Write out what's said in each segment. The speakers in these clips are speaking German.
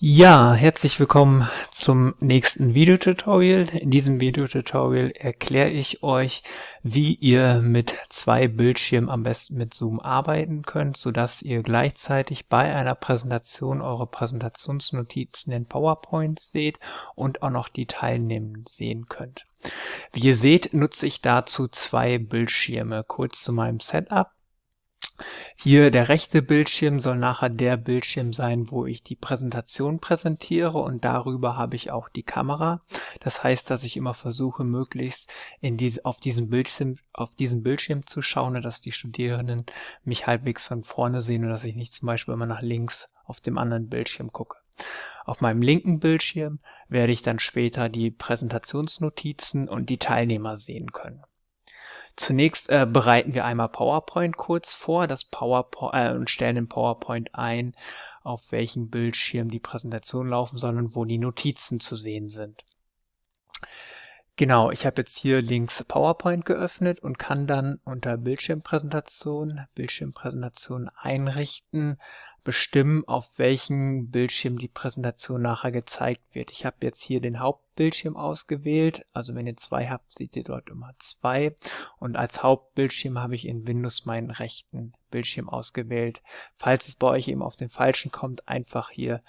Ja, herzlich willkommen zum nächsten Videotutorial. In diesem Videotutorial erkläre ich euch, wie ihr mit zwei Bildschirmen am besten mit Zoom arbeiten könnt, sodass ihr gleichzeitig bei einer Präsentation eure Präsentationsnotizen in PowerPoint seht und auch noch die Teilnehmenden sehen könnt. Wie ihr seht, nutze ich dazu zwei Bildschirme. Kurz zu meinem Setup. Hier der rechte Bildschirm soll nachher der Bildschirm sein, wo ich die Präsentation präsentiere und darüber habe ich auch die Kamera. Das heißt, dass ich immer versuche, möglichst in diese, auf, diesen Bildschirm, auf diesen Bildschirm zu schauen, dass die Studierenden mich halbwegs von vorne sehen und dass ich nicht zum Beispiel immer nach links auf dem anderen Bildschirm gucke. Auf meinem linken Bildschirm werde ich dann später die Präsentationsnotizen und die Teilnehmer sehen können. Zunächst äh, bereiten wir einmal PowerPoint kurz vor das PowerPoint, äh, und stellen in PowerPoint ein, auf welchem Bildschirm die Präsentation laufen soll und wo die Notizen zu sehen sind. Genau, ich habe jetzt hier links PowerPoint geöffnet und kann dann unter Bildschirmpräsentation, Bildschirmpräsentation einrichten, bestimmen, auf welchem Bildschirm die Präsentation nachher gezeigt wird. Ich habe jetzt hier den Hauptbildschirm ausgewählt. Also wenn ihr zwei habt, seht ihr dort immer zwei. Und als Hauptbildschirm habe ich in Windows meinen rechten Bildschirm ausgewählt. Falls es bei euch eben auf den falschen kommt, einfach hier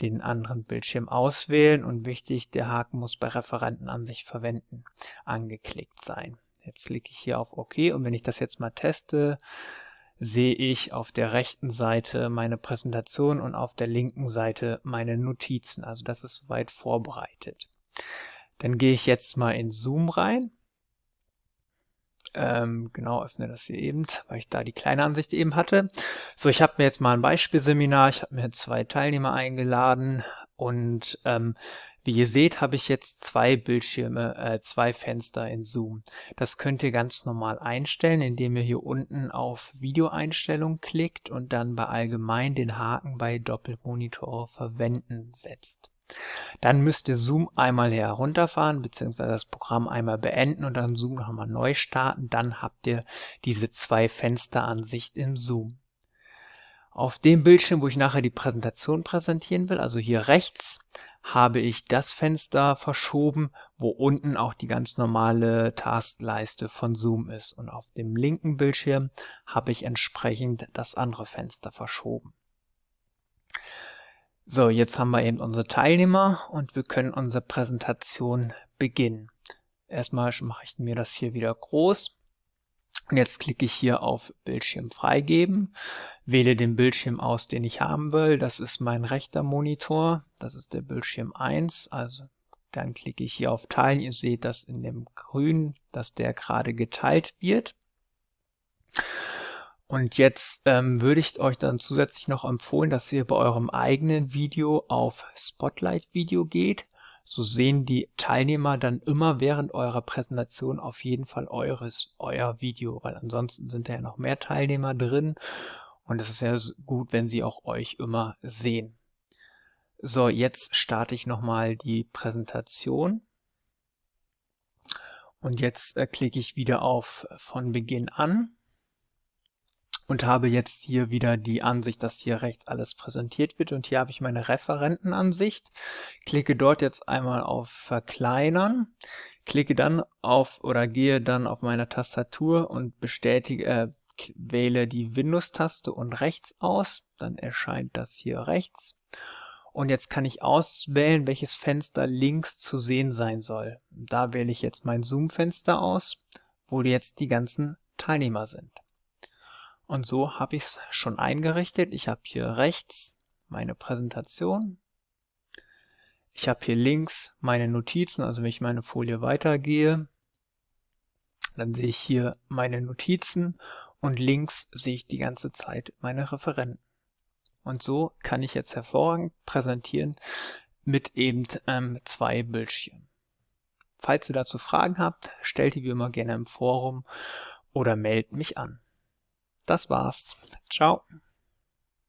den anderen Bildschirm auswählen und wichtig, der Haken muss bei Referentenansicht verwenden angeklickt sein. Jetzt klicke ich hier auf OK und wenn ich das jetzt mal teste, sehe ich auf der rechten Seite meine Präsentation und auf der linken Seite meine Notizen. Also das ist soweit vorbereitet. Dann gehe ich jetzt mal in Zoom rein. Ähm, genau, öffne das hier eben, weil ich da die kleine Ansicht eben hatte. So, ich habe mir jetzt mal ein Beispielseminar, ich habe mir zwei Teilnehmer eingeladen und ähm, wie ihr seht, habe ich jetzt zwei Bildschirme, äh, zwei Fenster in Zoom. Das könnt ihr ganz normal einstellen, indem ihr hier unten auf Videoeinstellungen klickt und dann bei Allgemein den Haken bei Doppelmonitor verwenden setzt. Dann müsst ihr Zoom einmal herunterfahren, beziehungsweise das Programm einmal beenden und dann Zoom nochmal neu starten. Dann habt ihr diese zwei Fensteransicht in Zoom. Auf dem Bildschirm, wo ich nachher die Präsentation präsentieren will, also hier rechts, habe ich das Fenster verschoben, wo unten auch die ganz normale Taskleiste von Zoom ist. Und auf dem linken Bildschirm habe ich entsprechend das andere Fenster verschoben. So, jetzt haben wir eben unsere Teilnehmer und wir können unsere Präsentation beginnen. Erstmal mache ich mir das hier wieder groß. Und jetzt klicke ich hier auf Bildschirm freigeben, wähle den Bildschirm aus, den ich haben will. Das ist mein rechter Monitor, das ist der Bildschirm 1. Also dann klicke ich hier auf Teilen. Ihr seht das in dem Grün, dass der gerade geteilt wird. Und jetzt ähm, würde ich euch dann zusätzlich noch empfehlen, dass ihr bei eurem eigenen Video auf Spotlight Video geht so sehen die Teilnehmer dann immer während eurer Präsentation auf jeden Fall eures, euer Video, weil ansonsten sind da ja noch mehr Teilnehmer drin und es ist ja gut, wenn sie auch euch immer sehen. So, jetzt starte ich nochmal die Präsentation. Und jetzt äh, klicke ich wieder auf von Beginn an und habe jetzt hier wieder die Ansicht, dass hier rechts alles präsentiert wird und hier habe ich meine Referentenansicht. Klicke dort jetzt einmal auf Verkleinern, klicke dann auf oder gehe dann auf meine Tastatur und bestätige, äh, wähle die Windows-Taste und rechts aus, dann erscheint das hier rechts. Und jetzt kann ich auswählen, welches Fenster links zu sehen sein soll. Da wähle ich jetzt mein Zoom-Fenster aus, wo jetzt die ganzen Teilnehmer sind. Und so habe ich es schon eingerichtet. Ich habe hier rechts meine Präsentation. Ich habe hier links meine Notizen, also wenn ich meine Folie weitergehe, dann sehe ich hier meine Notizen und links sehe ich die ganze Zeit meine Referenten. Und so kann ich jetzt hervorragend präsentieren mit eben ähm, zwei Bildschirmen. Falls ihr dazu Fragen habt, stellt die wie immer gerne im Forum oder meldet mich an. Das war's. Ciao.